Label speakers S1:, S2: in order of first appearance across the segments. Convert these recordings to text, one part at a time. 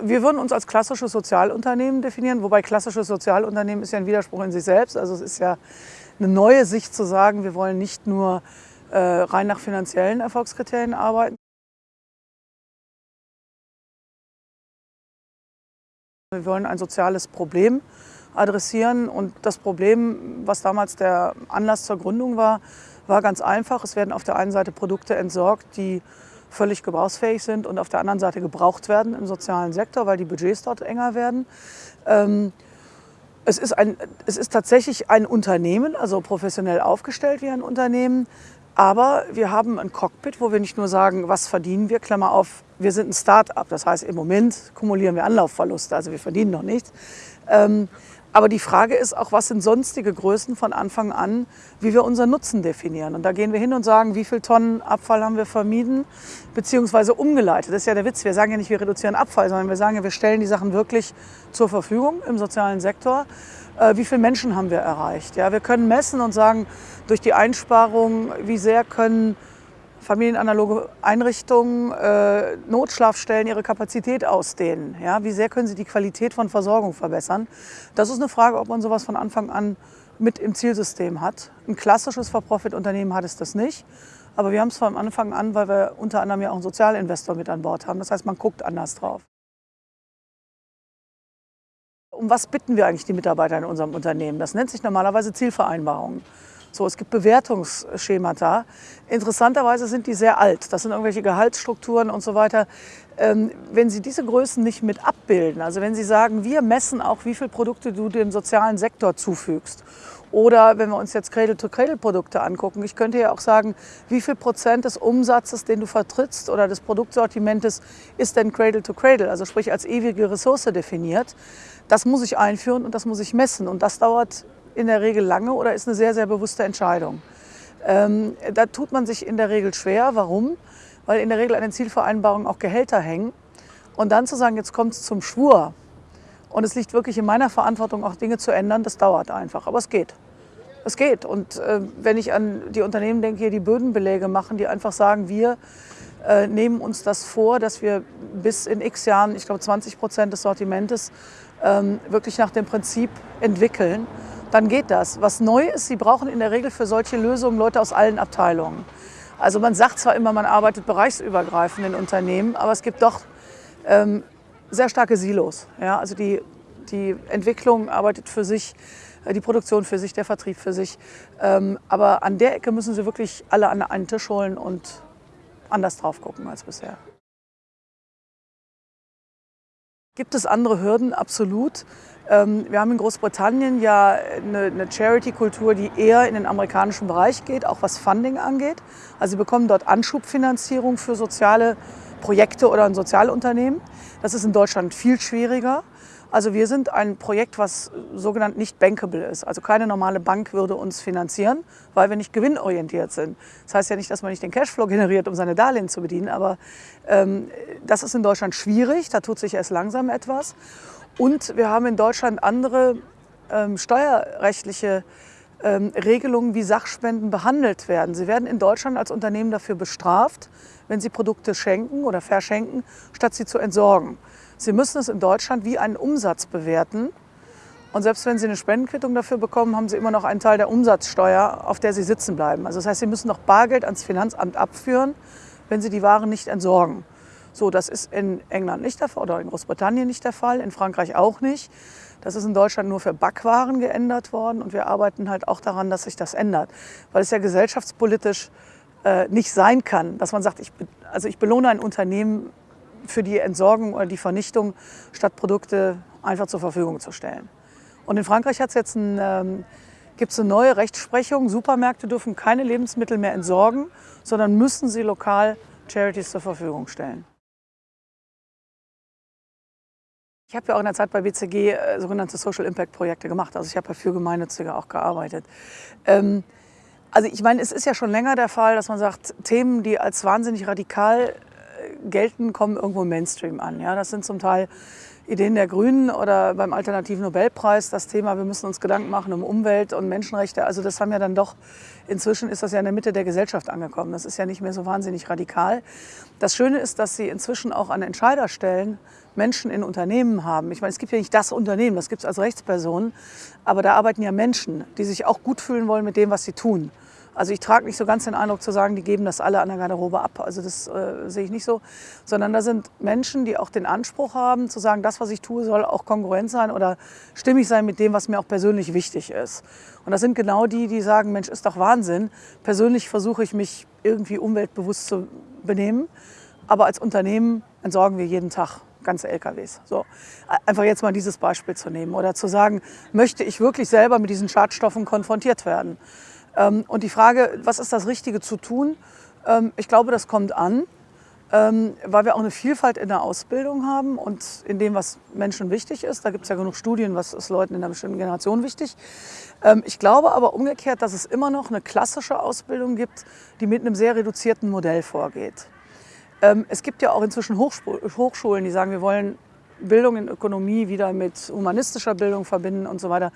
S1: Wir würden uns als klassisches Sozialunternehmen definieren, wobei klassisches Sozialunternehmen ist ja ein Widerspruch in sich selbst. Also es ist ja eine neue Sicht zu sagen, wir wollen nicht nur äh, rein nach finanziellen Erfolgskriterien arbeiten. Wir wollen ein soziales Problem adressieren und das Problem, was damals der Anlass zur Gründung war, war ganz einfach. Es werden auf der einen Seite Produkte entsorgt, die völlig gebrauchsfähig sind und auf der anderen Seite gebraucht werden im sozialen Sektor, weil die Budgets dort enger werden. Ähm, es ist, ein, es ist tatsächlich ein Unternehmen, also professionell aufgestellt wie ein Unternehmen, aber wir haben ein Cockpit, wo wir nicht nur sagen, was verdienen wir, Klammer auf, wir sind ein Start-up. Das heißt, im Moment kumulieren wir Anlaufverluste, also wir verdienen noch nichts. Ähm, aber die Frage ist auch, was sind sonstige Größen von Anfang an, wie wir unseren Nutzen definieren. Und da gehen wir hin und sagen, wie viel Tonnen Abfall haben wir vermieden, beziehungsweise umgeleitet. Das ist ja der Witz. Wir sagen ja nicht, wir reduzieren Abfall, sondern wir sagen ja, wir stellen die Sachen wirklich zur Verfügung im sozialen Sektor. Äh, wie viele Menschen haben wir erreicht? Ja, wir können messen und sagen, durch die Einsparung, wie sehr können familienanaloge Einrichtungen, äh, Notschlafstellen ihre Kapazität ausdehnen? Ja? Wie sehr können sie die Qualität von Versorgung verbessern? Das ist eine Frage, ob man sowas von Anfang an mit im Zielsystem hat. Ein klassisches For-Profit-Unternehmen hat es das nicht. Aber wir haben es von Anfang an, weil wir unter anderem ja auch einen Sozialinvestor mit an Bord haben. Das heißt, man guckt anders drauf. Um was bitten wir eigentlich die Mitarbeiter in unserem Unternehmen? Das nennt sich normalerweise Zielvereinbarungen. So, es gibt Bewertungsschemata. Interessanterweise sind die sehr alt. Das sind irgendwelche Gehaltsstrukturen und so weiter. Ähm, wenn Sie diese Größen nicht mit abbilden, also wenn Sie sagen, wir messen auch, wie viele Produkte du dem sozialen Sektor zufügst oder wenn wir uns jetzt Cradle-to-Cradle-Produkte angucken, ich könnte ja auch sagen, wie viel Prozent des Umsatzes, den du vertrittst oder des Produktsortimentes ist denn Cradle-to-Cradle, also sprich als ewige Ressource definiert. Das muss ich einführen und das muss ich messen und das dauert in der Regel lange oder ist eine sehr, sehr bewusste Entscheidung. Ähm, da tut man sich in der Regel schwer. Warum? Weil in der Regel an den Zielvereinbarungen auch Gehälter hängen. Und dann zu sagen, jetzt kommt es zum Schwur und es liegt wirklich in meiner Verantwortung, auch Dinge zu ändern, das dauert einfach. Aber es geht. Es geht. Und äh, wenn ich an die Unternehmen denke, die Bödenbeläge machen, die einfach sagen, wir äh, nehmen uns das vor, dass wir bis in x Jahren, ich glaube 20 Prozent des Sortimentes, ähm, wirklich nach dem Prinzip entwickeln dann geht das. Was neu ist, Sie brauchen in der Regel für solche Lösungen Leute aus allen Abteilungen. Also man sagt zwar immer, man arbeitet bereichsübergreifend in Unternehmen, aber es gibt doch ähm, sehr starke Silos. Ja? Also die, die Entwicklung arbeitet für sich, äh, die Produktion für sich, der Vertrieb für sich. Ähm, aber an der Ecke müssen Sie wirklich alle an einen Tisch holen und anders drauf gucken als bisher. Gibt es andere Hürden? Absolut. Ähm, wir haben in Großbritannien ja eine, Charity-Kultur, die eher in den amerikanischen Bereich geht, auch was Funding angeht. Also sie bekommen dort Anschubfinanzierung für soziale Projekte oder ein Sozialunternehmen. Das ist in Deutschland viel schwieriger. Also wir sind ein Projekt, was sogenannt nicht bankable ist. Also keine normale Bank würde uns finanzieren, weil wir nicht gewinnorientiert sind. Das heißt ja nicht, dass man nicht den Cashflow generiert, um seine Darlehen zu bedienen, aber ähm, das ist in Deutschland schwierig, da tut sich erst langsam etwas. Und wir haben in Deutschland andere ähm, steuerrechtliche ähm, Regelungen, wie Sachspenden behandelt werden. Sie werden in Deutschland als Unternehmen dafür bestraft, wenn sie Produkte schenken oder verschenken, statt sie zu entsorgen. Sie müssen es in Deutschland wie einen Umsatz bewerten. Und selbst wenn Sie eine Spendenquittung dafür bekommen, haben Sie immer noch einen Teil der Umsatzsteuer, auf der Sie sitzen bleiben. Also das heißt, Sie müssen noch Bargeld ans Finanzamt abführen, wenn Sie die Waren nicht entsorgen. So, das ist in England nicht der Fall oder in Großbritannien nicht der Fall, in Frankreich auch nicht. Das ist in Deutschland nur für Backwaren geändert worden und wir arbeiten halt auch daran, dass sich das ändert, weil es ja gesellschaftspolitisch äh, nicht sein kann, dass man sagt, ich, also ich belohne ein Unternehmen für die Entsorgung oder die Vernichtung, statt Produkte einfach zur Verfügung zu stellen. Und in Frankreich hat es jetzt ein, ähm, gibt es eine neue Rechtsprechung. Supermärkte dürfen keine Lebensmittel mehr entsorgen, sondern müssen sie lokal Charities zur Verfügung stellen. Ich habe ja auch in der Zeit bei BCG äh, sogenannte Social Impact Projekte gemacht. Also ich habe ja für Gemeinnützige auch gearbeitet. Ähm, also ich meine, es ist ja schon länger der Fall, dass man sagt, Themen, die als wahnsinnig radikal gelten, kommen irgendwo im Mainstream an. Ja? Das sind zum Teil Ideen der Grünen oder beim Alternativen Nobelpreis das Thema, wir müssen uns Gedanken machen um Umwelt und Menschenrechte. Also das haben ja dann doch, inzwischen ist das ja in der Mitte der Gesellschaft angekommen. Das ist ja nicht mehr so wahnsinnig radikal. Das Schöne ist, dass sie inzwischen auch an Entscheiderstellen Menschen in Unternehmen haben. Ich meine, es gibt ja nicht das Unternehmen, das gibt es als Rechtsperson, aber da arbeiten ja Menschen, die sich auch gut fühlen wollen mit dem, was sie tun. Also ich trage nicht so ganz den Eindruck zu sagen, die geben das alle an der Garderobe ab. Also das äh, sehe ich nicht so. Sondern da sind Menschen, die auch den Anspruch haben, zu sagen, das, was ich tue, soll auch kongruent sein oder stimmig sein mit dem, was mir auch persönlich wichtig ist. Und das sind genau die, die sagen, Mensch, ist doch Wahnsinn. Persönlich versuche ich mich irgendwie umweltbewusst zu benehmen. Aber als Unternehmen entsorgen wir jeden Tag ganze LKWs. So, einfach jetzt mal dieses Beispiel zu nehmen oder zu sagen, möchte ich wirklich selber mit diesen Schadstoffen konfrontiert werden? Ähm, und die Frage, was ist das Richtige zu tun? Ähm, ich glaube, das kommt an, ähm, weil wir auch eine Vielfalt in der Ausbildung haben und in dem, was Menschen wichtig ist. Da gibt es ja genug Studien, was ist Leuten in einer bestimmten Generation wichtig. Ich glaube aber umgekehrt, dass es immer noch eine klassische Ausbildung gibt, die mit einem sehr reduzierten Modell vorgeht. Es gibt ja auch inzwischen Hochschulen, die sagen, wir wollen Bildung in Ökonomie wieder mit humanistischer Bildung verbinden und so weiter.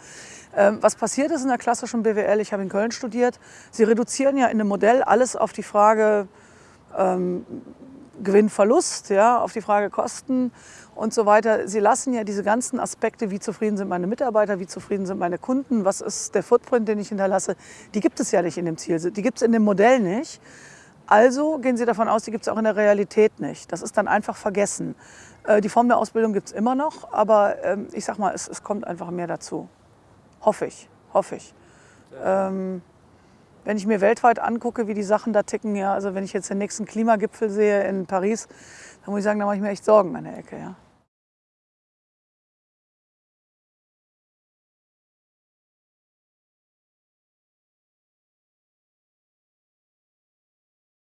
S1: Ähm, was passiert ist in der klassischen BWL, ich habe in Köln studiert, sie reduzieren ja in dem Modell alles auf die Frage ähm, Gewinn, Verlust, ja, auf die Frage Kosten und so weiter. Sie lassen ja diese ganzen Aspekte, wie zufrieden sind meine Mitarbeiter, wie zufrieden sind meine Kunden, was ist der Footprint, den ich hinterlasse, die gibt es ja nicht in dem Ziel, die gibt es in dem Modell nicht. Also gehen Sie davon aus, die gibt es auch in der Realität nicht. Das ist dann einfach vergessen. Äh, die Form der Ausbildung gibt es immer noch, aber ähm, ich sag mal, es, es, kommt einfach mehr dazu. Hoffe ich, hoffe ich. Ähm, wenn ich mir weltweit angucke, wie die Sachen da ticken, ja, also wenn ich jetzt den nächsten Klimagipfel sehe in Paris, dann muss ich sagen, da mache ich mir echt Sorgen an der Ecke. Ja.